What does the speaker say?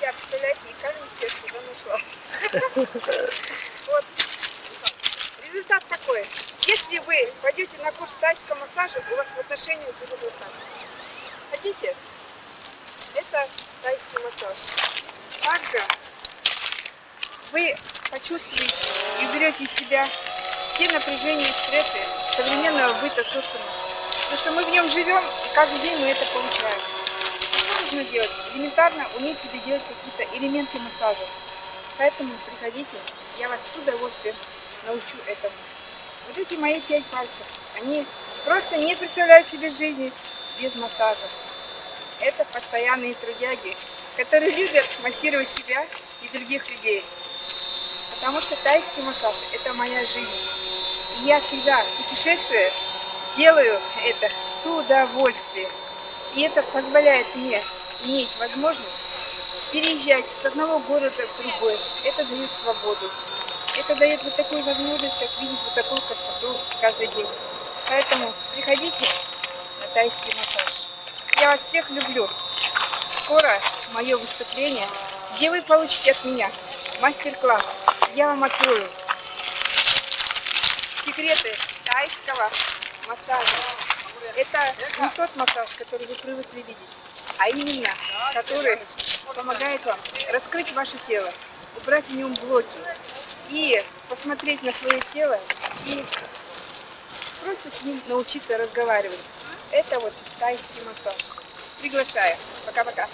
Я, представляете, и камень сердце да, нашла. Вот. Результат такой. Если вы пойдете на курс тайского массажа, у вас в отношениях будет вот так. Хотите? Это тайский массаж. Также вы почувствуете и уберете из себя все напряжения и стрессы современного быта социума. Потому что мы в нем живем, и каждый день мы это получаем. Нужно делать? Элементарно уметь себе делать какие-то элементы массажа. Поэтому приходите, я вас с удовольствием научу этому. Вот эти мои пять пальцев, они просто не представляют себе жизни без массажа. Это постоянные трудяги, которые любят массировать себя и других людей. Потому что тайский массаж – это моя жизнь. И я всегда, путешествуя, делаю это с удовольствием. И это позволяет мне иметь возможность переезжать с одного города в другой. Это дает свободу. Это дает вот такую возможность, как видеть вот такую красоту каждый день. Поэтому приходите на тайский массаж. Я вас всех люблю. Скоро мое выступление, где вы получите от меня мастер-класс. Я вам открою секреты тайского массажа. Это не тот массаж, который вы привыкли видеть, а именно, который помогает вам раскрыть ваше тело, убрать в нем блоки и посмотреть на свое тело и просто с ним научиться разговаривать. Это вот тайский массаж. Приглашаю. Пока-пока.